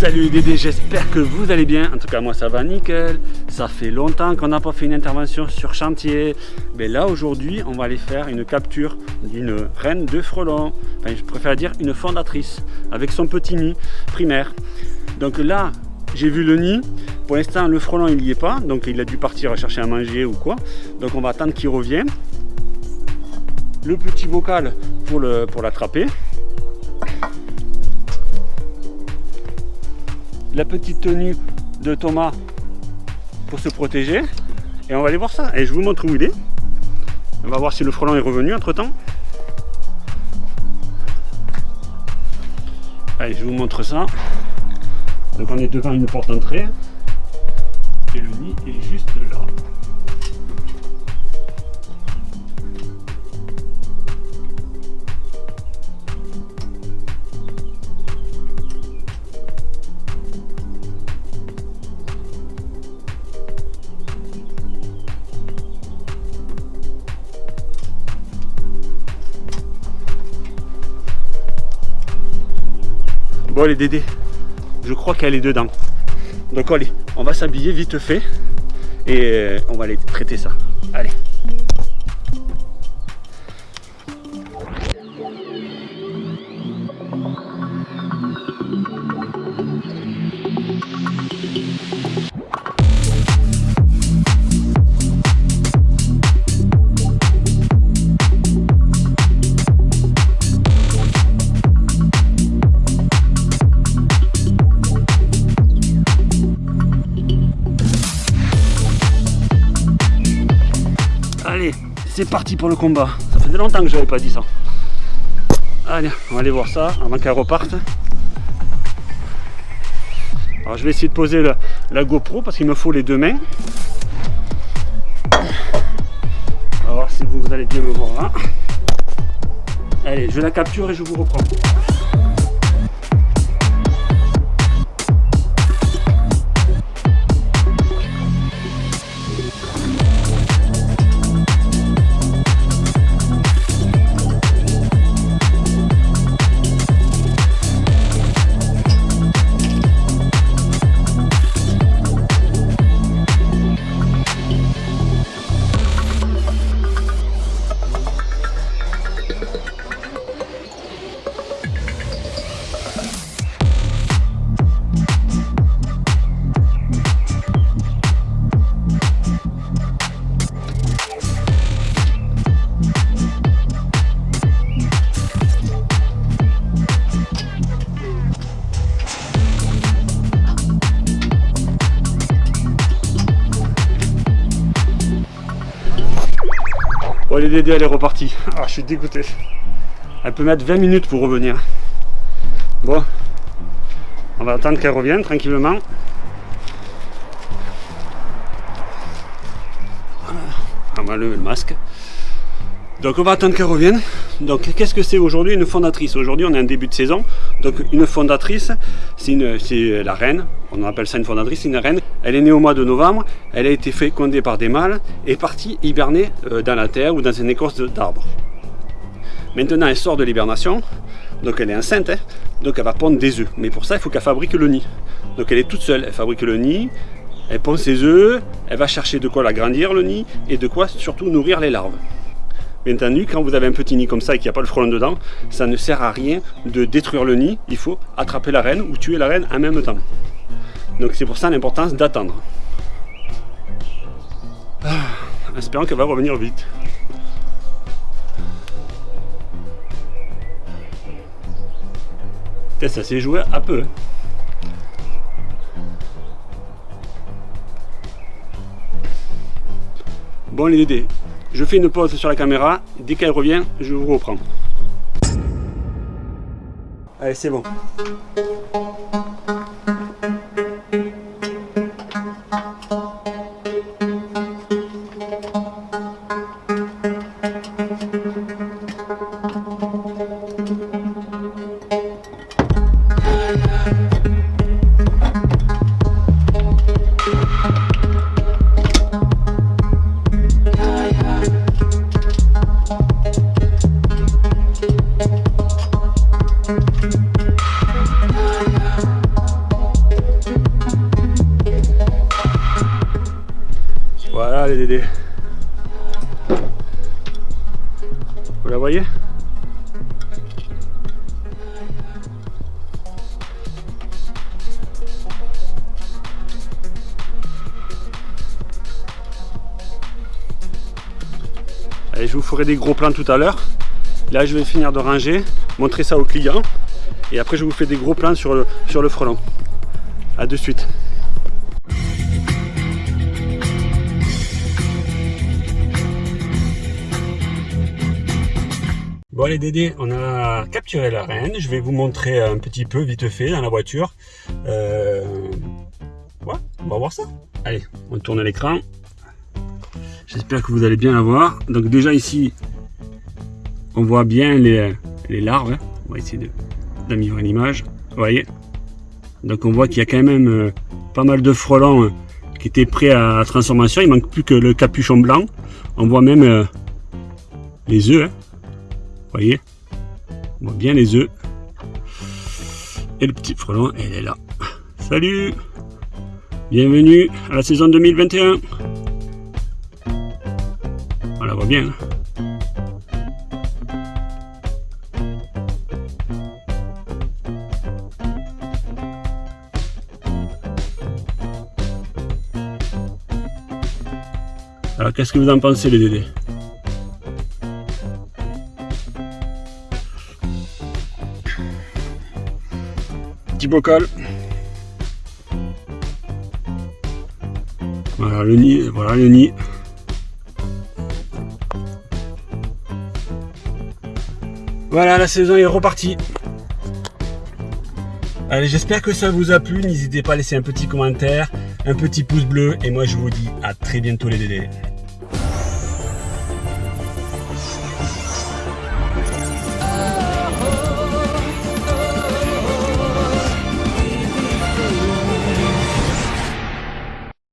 Salut Dédé, j'espère que vous allez bien. En tout cas, moi ça va nickel. Ça fait longtemps qu'on n'a pas fait une intervention sur chantier. Mais là, aujourd'hui, on va aller faire une capture d'une reine de frelon. Enfin, je préfère dire une fondatrice avec son petit nid primaire. Donc là, j'ai vu le nid. Pour l'instant, le frelon, il n'y est pas. Donc, il a dû partir chercher à manger ou quoi. Donc, on va attendre qu'il revienne. Le petit bocal pour l'attraper. Pour la petite tenue de Thomas pour se protéger. Et on va aller voir ça. Et je vous montre où il est. On va voir si le frelon est revenu entre temps. Allez, je vous montre ça. Donc on est devant une porte entrée. Et le nid est juste là. Bon les Dédés, je crois qu'elle est dedans. Donc allez, on va s'habiller vite fait et euh, on va aller traiter ça. Allez. C'est parti pour le combat. Ça faisait longtemps que je n'avais pas dit ça. Allez, on va aller voir ça avant qu'elle reparte. Alors je vais essayer de poser la, GoPro parce qu'il me faut les deux mains. On va voir si vous, allez bien me voir là. Allez, je la capture et je vous reprends. Les elle est repartie. Ah, je suis dégoûté. Elle peut mettre 20 minutes pour revenir. Bon, on va attendre qu'elle revienne tranquillement. On va lever le masque. Donc on va attendre qu'elle revienne. Donc qu'est-ce que c'est aujourd'hui une fondatrice? Aujourd'hui on est en début de saison. Donc une fondatrice, c'est la reine. On appelle ça une fondatrice, c'est une reine. Elle est née au mois de novembre. Elle a été fécondée par des mâles et partie hiberner euh, dans la terre ou dans une écorce d'arbre. Maintenant elle sort de l'hibernation. Donc elle est enceinte. Hein. donc elle va pondre des œufs. Mais pour ça il faut qu'elle fabrique le nid. Donc elle est toute seule. Elle fabrique le nid. Elle pond ses œufs. Elle va chercher de quoi l'agrandir le nid et de quoi surtout nourrir les larves. Bien entendu, quand vous avez un petit nid comme ça et qu'il n'y a pas le frelon dedans, ça ne sert à rien de détruire le nid. Il faut attraper la reine ou tuer la reine en même temps. Donc c'est pour ça l'importance d'attendre. Ah, espérons qu'elle va revenir vite. Ça s'est joué à peu. Bon les dés, je fais une pause sur la caméra. Dès qu'elle revient, je vous reprends. Allez, c'est bon. Vous la voyez Allez, je vous ferai des gros plans tout à l'heure. Là, je vais finir de ranger, montrer ça aux clients. Et après, je vous fais des gros plans sur le, sur le frelon. A de suite. Bon allez Dédé, on a capturé la reine. Je vais vous montrer un petit peu vite fait dans la voiture. Euh... On va voir ça. Allez, on tourne l'écran. J'espère que vous allez bien la voir. Donc déjà ici, on voit bien les, larves. Hein. On va essayer d'améliorer l'image. Vous voyez? Donc on voit qu'il y a quand même euh, pas mal de frelons euh, qui étaient prêts à la transformation. Il manque plus que le capuchon blanc. On voit même les œufs. Hein voyez On voit bien les œufs. Et le petit frelon, elle est là. Salut Bienvenue à la saison 2021 On la voit bien. Hein. Alors qu'est-ce que vous en pensez les dédés? Bocal. Voilà le nid, voilà le nid. Voilà, la saison est repartie. Allez, j'espère que ça vous a plu. N'hésitez pas à laisser un petit commentaire, un petit pouce bleu. Et moi, je vous dis à très bientôt les dédés.